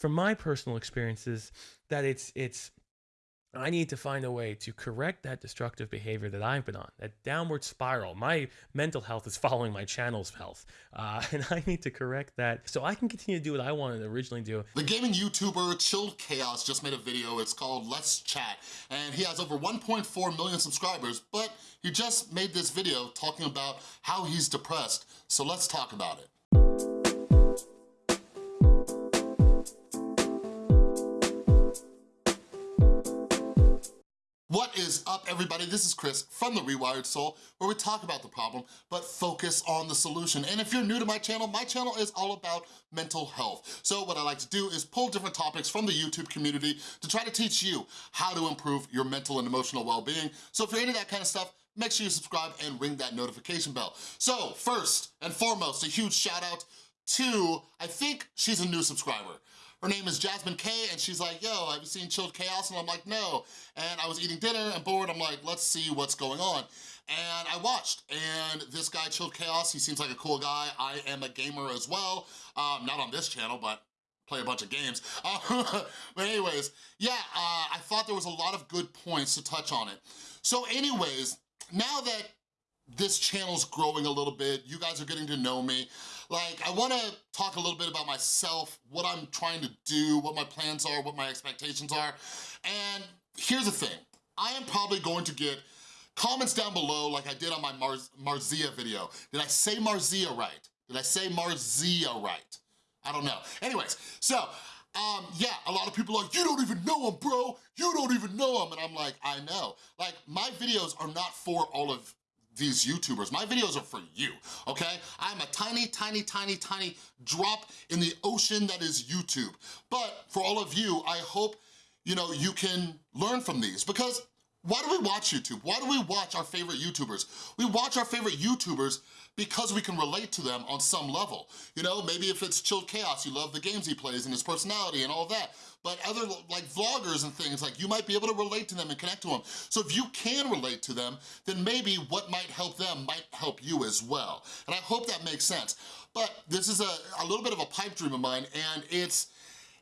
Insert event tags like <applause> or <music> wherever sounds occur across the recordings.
from my personal experiences that it's it's I need to find a way to correct that destructive behavior that I've been on, that downward spiral. My mental health is <laughs> following my channel's health, uh, <laughs> and I need to correct that so I can continue to do what I wanted to originally do. The gaming YouTuber Chilled Chaos just made a video. It's called Let's Chat, and he has over 1.4 million subscribers, but he just made this video talking about how he's depressed. So let's talk about it. What is up, everybody? This is Chris from The Rewired Soul, where we talk about the problem, but focus on the solution. And if you're new to my channel, my channel is all about mental health. So what I like to do is pull different topics from the YouTube community to try to teach you how to improve your mental and emotional well-being. So if you're into that kind of stuff, make sure you subscribe and ring that notification bell. So first and foremost, a huge shout out to, I think she's a new subscriber. Her name is Jasmine K, and she's like, yo, have you seen Chilled Chaos? And I'm like, no. And I was eating dinner and bored, I'm like, let's see what's going on. And I watched, and this guy, Chilled Chaos, he seems like a cool guy. I am a gamer as well, um, not on this channel, but play a bunch of games. <laughs> Uh, but anyways, yeah, uh, I thought there was a lot of good points to touch on it. So anyways, now that this channel's growing a little bit, you guys are getting to know me, like, I wanna talk a little bit about myself, what I'm trying to do, what my plans are, what my expectations are. And here's the thing, I am probably going to get comments down below like I did on my Marz Marzia video. Did I say Marzia right? Did I say Marzia right? I don't know. Anyways, so um, yeah, a lot of people are like, you don't even know him, bro. You don't even know him. And I'm like, I know. Like, my videos are not for all of these YouTubers. My videos are for you, okay? I'm a tiny, tiny, tiny, tiny drop in the ocean that is YouTube. But for all of you, I hope, you know, you can learn from these because why do we watch YouTube? Why do we watch our favorite YouTubers? We watch our favorite YouTubers because we can relate to them on some level. You know, maybe if it's Chilled Chaos, you love the games he plays and his personality and all that. But other like vloggers and things, like you might be able to relate to them and connect to them. So if you can relate to them, then maybe what might help them might help you as well. And I hope that makes sense. But this is a, a little bit of a pipe dream of mine and it's,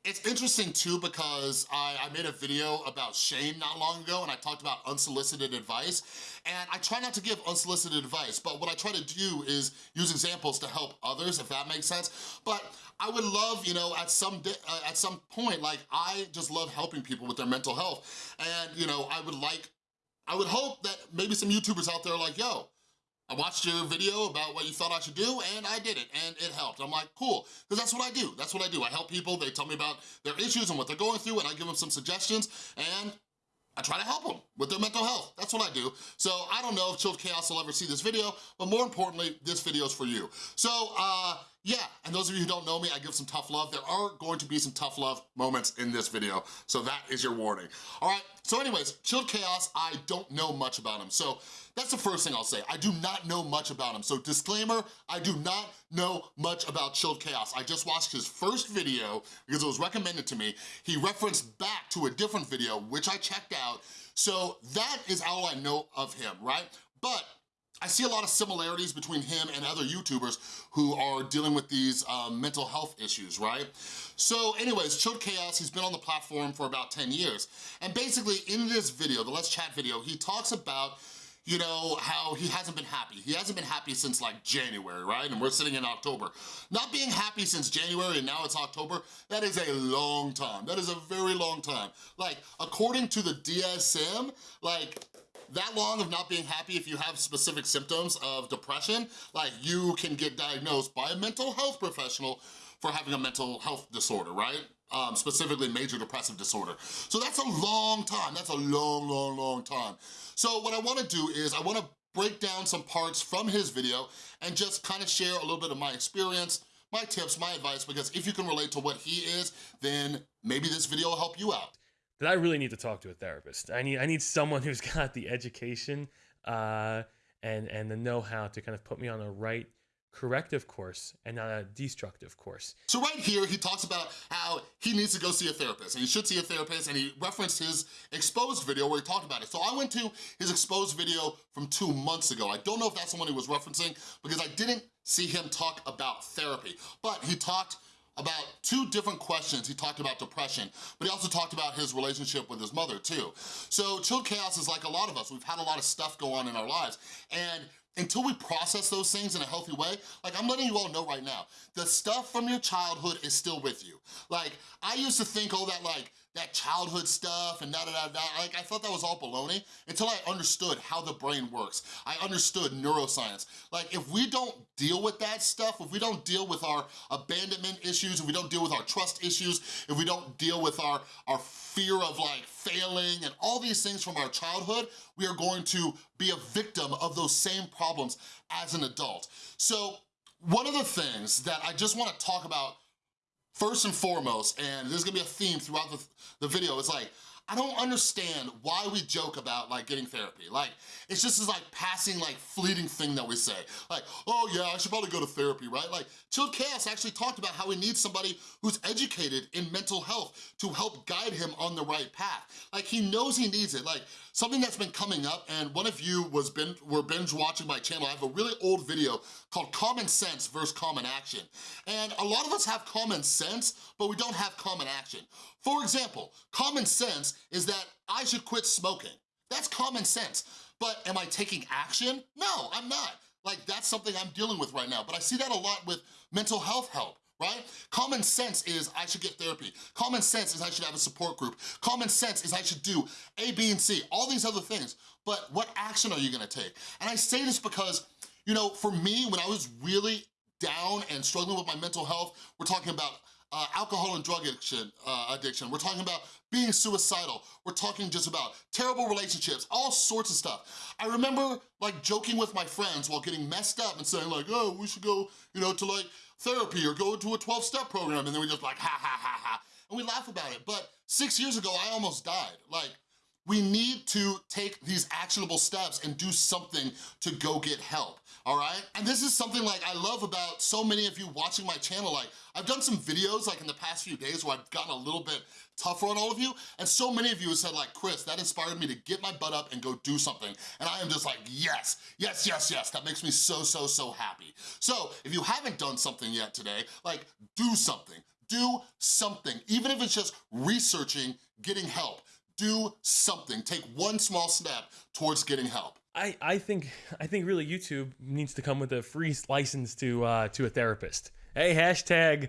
it's interesting too because I, I, made a video about shame not long ago and I talked about unsolicited advice. And I try not to give unsolicited advice but what I try to do is use examples to help others if that makes sense. But I would love you know at some uh, at some point like I just love helping people with their mental health. And you know I would like I would hope that maybe some YouTubers out there are like yo I watched your video about what you thought I should do and I did it and it helped. I'm like, cool, because that's what I do. That's what I do. I help people, they tell me about their issues and what they're going through and I give them some suggestions and I try to help them with their mental health. That's what I do. So I don't know if Chilled Chaos will ever see this video, but more importantly, this video is for you. So uh, yeah, and those of you who don't know me, I give some tough love. There are going to be some tough love moments in this video, so that is your warning. All right, so anyways, Chilled Chaos, I don't know much about him. So that's the first thing I'll say. I do not know much about him. So disclaimer, I do not know much about Chilled Chaos. I just watched his first video because it was recommended to me. He referenced back to a different video, which I checked out. So that is all I know of him, right? But I see a lot of similarities between him and other YouTubers who are dealing with these um, mental health issues, right? So anyways, Chilled Chaos, he's been on the platform for about 10 years. And basically in this video, the Let's Chat video, he talks about you know, how he hasn't been happy. He hasn't been happy since like January, right? And we're sitting in October. Not being happy since January and now it's October, that is a long time. That is a very long time. Like, according to the DSM, like, that long of not being happy if you have specific symptoms of depression, like you can get diagnosed by a mental health professional for having a mental health disorder, right? Um, specifically major depressive disorder. So that's a long time, that's a long, long, long time. So what I wanna do is I wanna break down some parts from his video and just kind of share a little bit of my experience, my tips, my advice, because if you can relate to what he is, then maybe this video will help you out. That I really need to talk to a therapist. I need I need someone who's <laughs> got the education uh, and and the know-how to kind of put me on a right corrective course and not a destructive course. So right here, he talks about how he needs to go see a therapist and he should see a therapist and he referenced his exposed video where he talked about it. So I went to his exposed video from two months ago. I don't know if that's the one he was referencing because I didn't see him talk about therapy, but he talked about two different questions. He talked about depression, but he also talked about his relationship with his mother too. So Chilled Chaos is like a lot of us. We've had a lot of stuff go on in our lives. And until we process those things in a healthy way, like I'm letting you all know right now, the stuff from your childhood is still with you. Like, I used to think all that like, that childhood stuff and da da da da, like I thought that was all baloney until I understood how the brain works. I understood neuroscience. Like if we don't deal with that stuff, if we don't deal with our abandonment issues, if we don't deal with our trust issues, if we don't deal with our, our fear of like failing and all these things from our childhood, we are going to be a victim of those same problems as an adult. So one of the things that I just wanna talk about first and foremost, and there's gonna be a theme throughout the, the video, it's like, I don't understand why we joke about like getting therapy. Like, it's just this like passing like fleeting thing that we say. Like, oh yeah, I should probably go to therapy, right? Like, Chilled Chaos actually talked about how he needs somebody who's educated in mental health to help guide him on the right path. Like, he knows he needs it. Like, something that's been coming up, and one of you was binge, were binge watching my channel. I have a really old video called Common Sense versus Common Action. And a lot of us have common sense, but we don't have common action. For example, common sense is that I should quit smoking. That's common sense. But am I taking action? No, I'm not. Like, that's something I'm dealing with right now. But I see that a lot with mental health help right? Common sense is I should get therapy. Common sense is I should have a support group. Common sense is I should do A, B, and C, all these other things. But what action are you gonna take? And I say this because, you know, for me, when I was really down and struggling with my mental health, we're talking about uh, alcohol and drug addiction, uh, addiction. We're talking about being suicidal. We're talking just about terrible relationships, all sorts of stuff. I remember like joking with my friends while getting messed up and saying like, oh, we should go, you know, to like therapy or go to a 12-step program. And then we just like, ha, ha, ha, ha. And we laugh about it. But six years ago, I almost died. Like, we need to take these actionable steps and do something to go get help all right? And this is something like I love about so many of you watching my channel. Like I've done some videos like in the past few days where I've gotten a little bit tougher on all of you, and so many of you have said like, Chris, that inspired me to get my butt up and go do something. And I am just like, yes, yes, yes, yes. That makes me so, so, so happy. So if you haven't done something yet today, like do something, do something. Even if it's just researching getting help, do something. Take one small step towards getting help. I, I think I think really YouTube needs to come with a free license to uh, to a therapist. Hey, hashtag,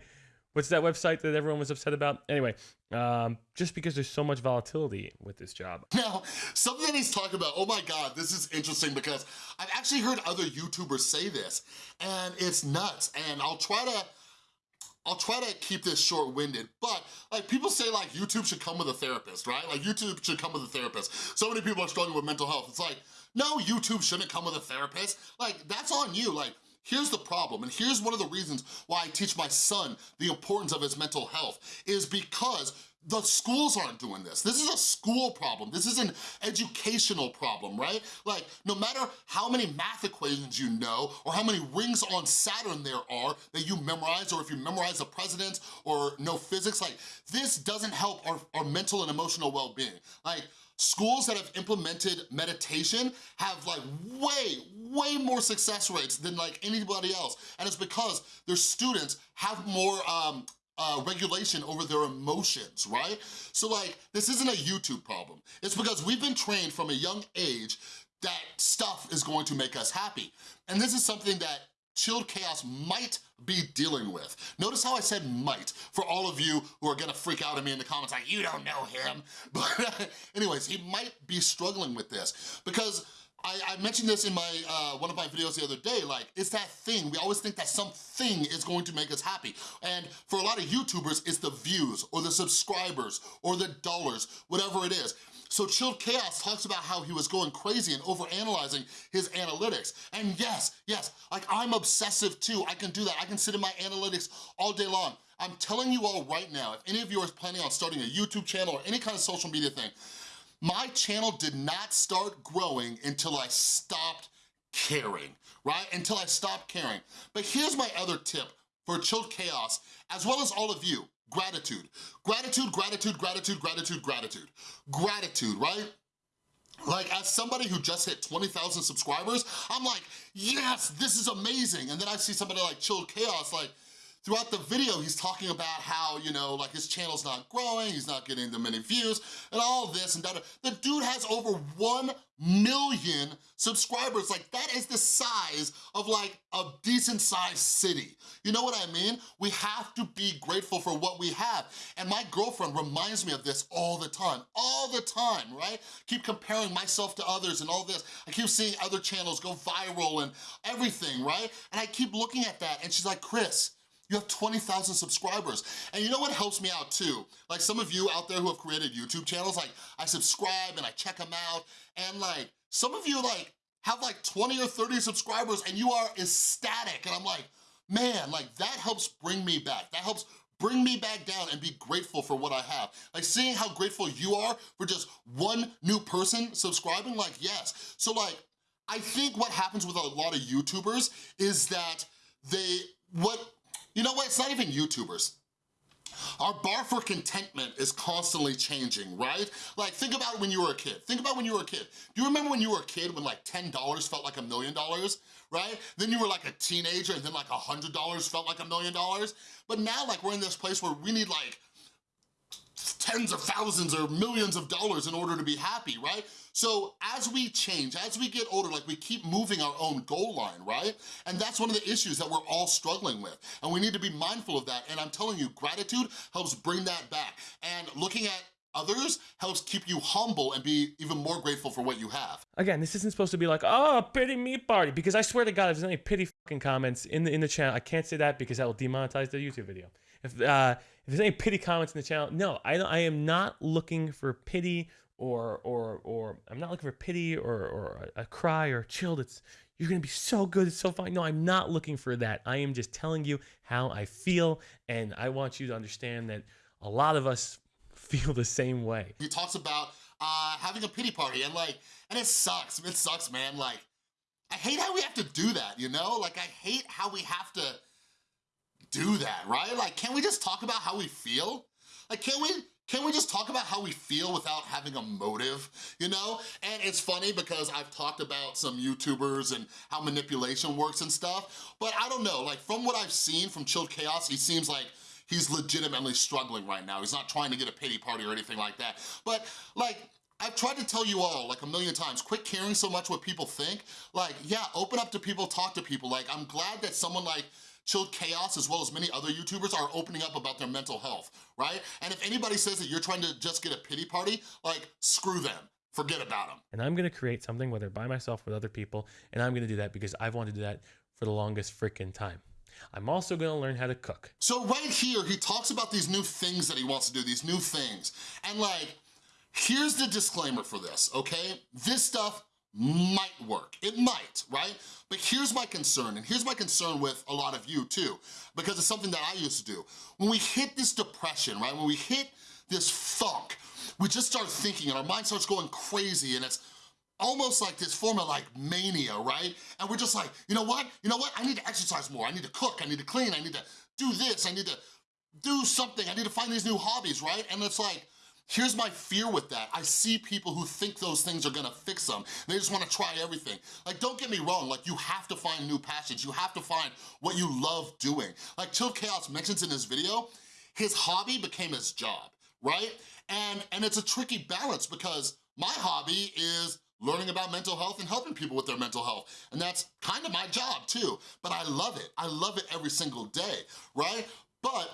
what's that website that everyone was upset about? Anyway, um, just because there's so much volatility with this job. <laughs> Now, something that he's talking about, oh my God, this is interesting because I've actually heard other YouTubers say this and it's nuts. And I'll try to, I'll try to keep this short-winded, but like people say like YouTube should come with a therapist, right? Like YouTube should come with a therapist. So many people are struggling with mental health. It's like, no, YouTube shouldn't come with a therapist. Like, that's on you. Like, Here's the problem, and here's one of the reasons why I teach my son the importance of his mental health, is because the schools aren't doing this. This is a school problem. This is an educational problem, right? Like, no matter how many math equations you know, or how many rings on Saturn there are that you memorize, or if you memorize the presidents or know physics, like, this doesn't help our, our mental and emotional well-being. Like, Schools that have implemented meditation have like way, way more success rates than like anybody else. And it's because their students have more um, uh, regulation over their emotions, right? So like, this isn't a YouTube problem. It's because we've been trained from a young age that stuff is going to make us happy. And this is something that Chilled Chaos might be dealing with. Notice how I said might, for all of you who are gonna freak out at me in the comments like, you don't know him. <laughs> But anyways, he might be struggling with this because I, I, mentioned this in my uh, one of my videos the other day, like, it's that thing. We always think that something is going to make us happy. And for a lot of YouTubers, it's the views or the subscribers or the dollars, whatever it is. So Chilled Chaos talks about how he was going crazy and overanalyzing his analytics. And yes, yes, like I'm obsessive too. I can do that. I can sit in my analytics all day long. I'm telling you all right now, if any of you are planning on starting a YouTube channel or any kind of social media thing, my channel did not start growing until I stopped caring, right? Until I stopped caring. But here's my other tip for Chilled Chaos, as well as all of you. Gratitude. Gratitude, gratitude, gratitude, gratitude, gratitude. Gratitude, right? Like, as somebody who just hit 20,000 subscribers, I'm like, yes, this is amazing. And then I see somebody like Chilled Chaos, like, throughout the video, he's talking about how, you know, like his channel's not growing, he's not getting the many views, and all this and that. The dude has over 1 million subscribers. Like, that is the size of like a decent sized city. You know what I mean? We have to be grateful for what we have. And my girlfriend reminds me of this all the time, all the time, right? Keep comparing myself to others and all this. I keep seeing other channels go viral and everything, right? And I keep looking at that and she's like, Chris, you have 20,000 subscribers. And you know what helps me out too? Like some of you out there who have created YouTube channels, like I subscribe and I check them out, and like some of you like have like 20 or 30 subscribers and you are ecstatic. And I'm like, man, like that helps bring me back. That helps bring me back down and be grateful for what I have. Like seeing how grateful you are for just one new person subscribing, like yes. So like, I think what happens with a lot of YouTubers is that they, what you know what, it's not even YouTubers. Our bar for contentment is constantly changing, right? Like, think about when you were a kid. Think about when you were a kid. Do you remember when you were a kid when like $10 felt like a million dollars, right? Then you were like a teenager and then like $100 felt like a million dollars. But now like we're in this place where we need like tens of thousands or millions of dollars in order to be happy, right? So as we change, as we get older, like we keep moving our own goal line, right? And that's one of the issues that we're all struggling with. And we need to be mindful of that. And I'm telling you, gratitude helps bring that back. And looking at others helps keep you humble and be even more grateful for what you have. Again, this isn't supposed to be like, oh, pity me party, because I swear to God, if there's any pity fucking comments in the in the channel, I can't say that because that will demonetize the YouTube video. If uh, if there's any pity comments in the channel, no, I I am not looking for pity or or or I'm not looking for pity or or a, a cry or chilled. It's you're gonna be so good, it's so fine. No, I'm not looking for that. I am just telling you how I feel, and I want you to understand that a lot of us <laughs> feel the same way. He talks about uh, having a pity party and like, and it sucks. It sucks, man. Like, I hate how we have to do that, you know? Like, I hate how we have to do that, right? Like, can we just talk about how we feel? Like, can we can we just talk about how we feel without having a motive, you know? And it's funny because I've talked about some YouTubers and how manipulation works and stuff, but I don't know, like from what I've seen from Chilled Chaos, he seems like he's legitimately struggling right now. He's not trying to get a pity party or anything like that. But like, I've tried to tell you all like a million times, quit caring so much what people think. Like, yeah, open up to people, talk to people. Like, I'm glad that someone like Chilled Chaos, as well as many other YouTubers, are opening up about their mental health, right? And if anybody says that you're trying to just get a pity party, like, screw them. Forget about them. And I'm gonna create something, whether by myself or with other people, and I'm gonna do that because I've wanted to do that for the longest freaking time. I'm also gonna learn how to cook. So right here, he talks about these new things that he wants to do, these new things. And like, here's the disclaimer for this, okay? This stuff might work. It might, right? But here's my concern, and here's my concern with a lot of you too, because it's something that I used to do. When we hit this depression, right? When we hit this funk, we just start thinking and our mind starts going crazy and it's almost like this form of like mania, right? And we're just like, you know what? You know what? I need to exercise more. I need to cook. I need to clean. I need to do this. I need to do something. I need to find these new hobbies, right? And it's like, Here's my fear with that. I see people who think those things are gonna fix them. They just wanna try everything. Like, don't get me wrong, like you have to find new passions. You have to find what you love doing. Like Chill Chaos mentions in his video, his hobby became his job, right? And, and it's a tricky balance because my hobby is learning about mental health and helping people with their mental health. And that's kind of my job too, but I love it. I love it every single day, right? But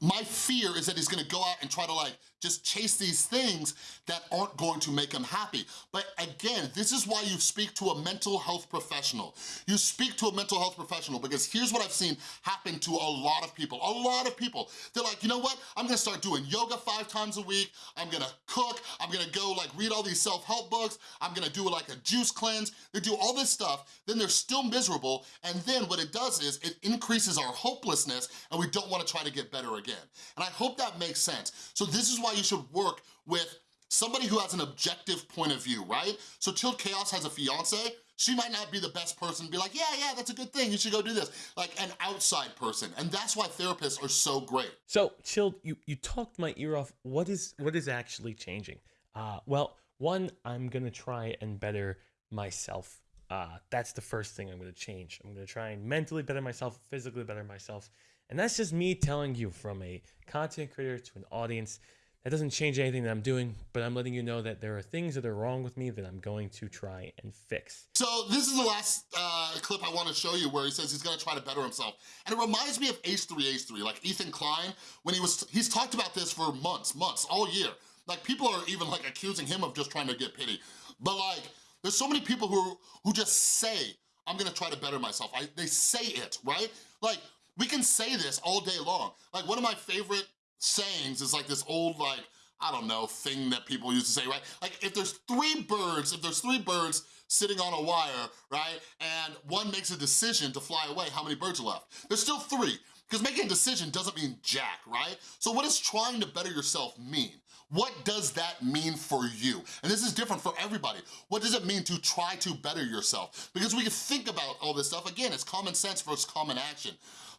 my fear is that he's gonna go out and try to like just chase these things that aren't going to make them happy. But again, this is why you speak to a mental health professional. You speak to a mental health professional because here's what I've seen happen to a lot of people, a lot of people. They're like, you know what? I'm gonna start doing yoga five times a week. I'm gonna cook. I'm gonna go like read all these self-help books. I'm gonna do like a juice cleanse. They do all this stuff. Then they're still miserable. And then what it does is it increases our hopelessness and we don't wanna try to get better again. And I hope that makes sense. So this is why you should work with somebody who has an objective point of view, right? So Chilled Chaos has a fiance, she might not be the best person be like, yeah, yeah, that's a good thing, you should go do this. Like an outside person, and that's why therapists are so great. So, Chilled, you, you talked my ear off. What is what is actually changing? Uh, well, one, I'm gonna try and better myself. Uh, that's the first thing I'm gonna change. I'm gonna try and mentally better myself, physically better myself, And that's just me telling you from a content creator to an audience. That doesn't change anything that I'm doing, but I'm letting you know that there are things that are wrong with me that I'm going to try and fix. So this is the last uh, clip I wanna show you where he says he's gonna try to better himself. And it reminds me of H3H3, like Ethan Klein, when he was, he's talked about this for months, months, all year. Like people are even like accusing him of just trying to get pity. But like, there's so many people who, who just say, I'm gonna try to better myself. I, they say it, right? Like, we can say this all day long. Like one of my favorite sayings is like this old like, I don't know, thing that people used to say, right? Like if there's three birds, if there's three birds sitting on a wire, right? And one makes a decision to fly away, how many birds are left? There's still three, because making a decision doesn't mean jack, right? So what does trying to better yourself mean? What does that mean for you? And this is different for everybody. What does it mean to try to better yourself? Because we can think about all this stuff, again, it's common sense versus common action.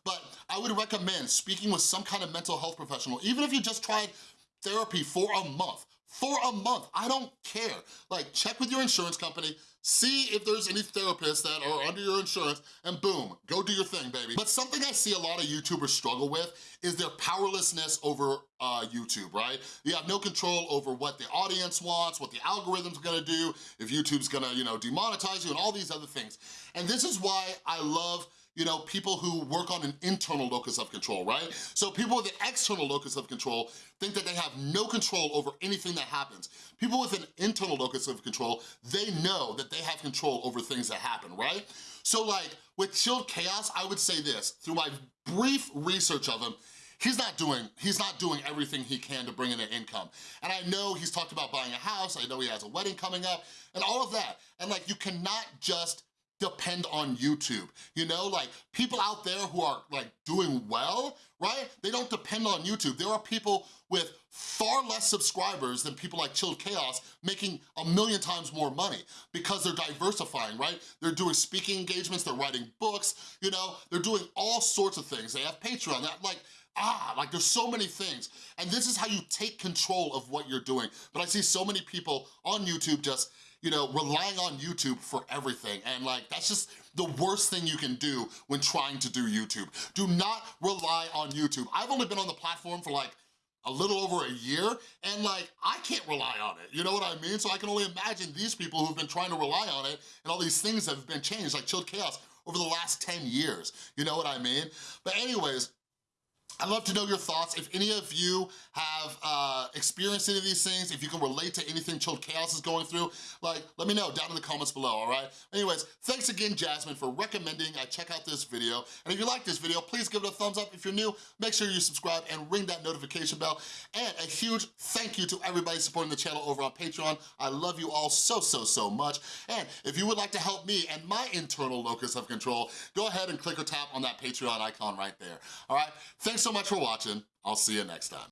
But I would recommend speaking with some kind of mental health professional, even if you just tried therapy for a month, for a month, I don't care. Like, check with your insurance company, see if there's any therapists that are under your insurance, and boom, go do your thing, baby. But something I see a lot of YouTubers struggle with is their powerlessness over uh, YouTube, right? You have no control over what the audience wants, what the algorithm's gonna do, if YouTube's gonna, you know, demonetize you, and all these other things. And this is why I love you know, people who work on an internal locus of control, right? So people with an external locus of control think that they have no control over anything that happens. People with an internal locus of control, they know that they have control over things that happen, right? So like, with Chilled Chaos, I would say this, through my brief research of him, he's not doing he's not doing everything he can to bring in an income. And I know he's talked about buying a house, I know he has a wedding coming up, and all of that. And like, you cannot just depend on YouTube. You know, like people out there who are like doing well, right? They don't depend on YouTube. There are people with far less subscribers than people like Chilled Chaos making a million times more money because they're diversifying, right? They're doing speaking engagements, they're writing books, you know, they're doing all sorts of things. They have Patreon, that like, ah, like there's so many things. And this is how you take control of what you're doing. But I see so many people on YouTube just you know, relying on YouTube for everything. And like, that's just the worst thing you can do when trying to do YouTube. Do not rely on YouTube. I've only been on the platform for like a little over a year, and like, I can't rely on it, you know what I mean? So I can only imagine these people who've been trying to rely on it, and all these things have been changed, like Chilled Chaos, over the last 10 years, you know what I mean? But anyways, I'd love to know your thoughts. If any of you have uh, experienced any of these things, if you can relate to anything Chilled Chaos is going through, like, let me know down in the comments below, all right? Anyways, thanks again, Jasmine, for recommending I check out this video. And if you like this video, please give it a thumbs up. If you're new, make sure you subscribe and ring that notification bell. And a huge thank you to everybody supporting the channel over on Patreon. I love you all so, so, so much. And if you would like to help me and my internal locus of control, go ahead and click or tap on that Patreon icon right there, all right? So much for watching. I'll see you next time.